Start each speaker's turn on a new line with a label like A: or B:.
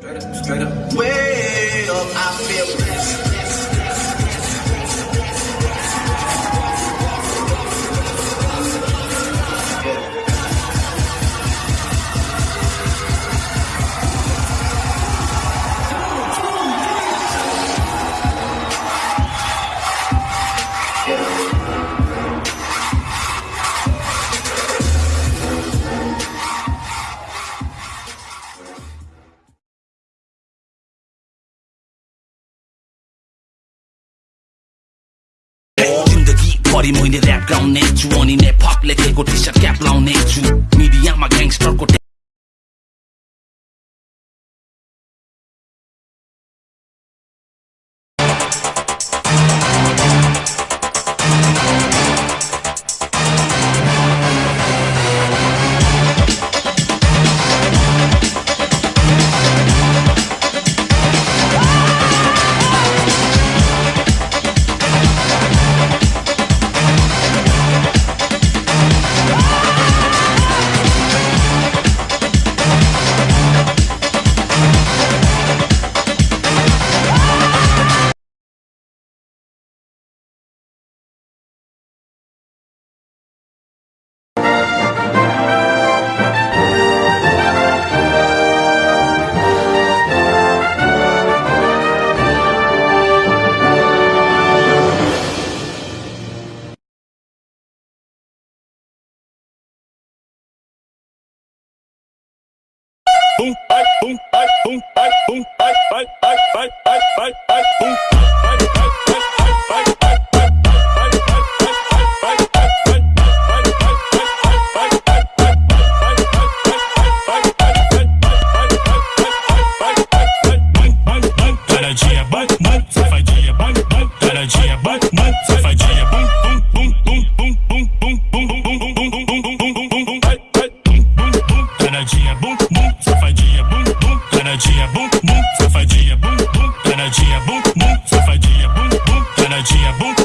A: Straight up, straight up. Way up, I feel blessed.
B: भरि मैले ऱ्याप गाउने छु अनि नेपप लेखेको टी सर्ट क्याप लाउने छु मिडियामा ग्याङ्स्टरको
C: boom, bye, boom, bye, boom, bye, boom, bye, bye, bye, bye, taradinha, bum, bum, safadinha, bum, bum, taradinha, bum, bum, safadinha, bum, bum, taradinha, bum,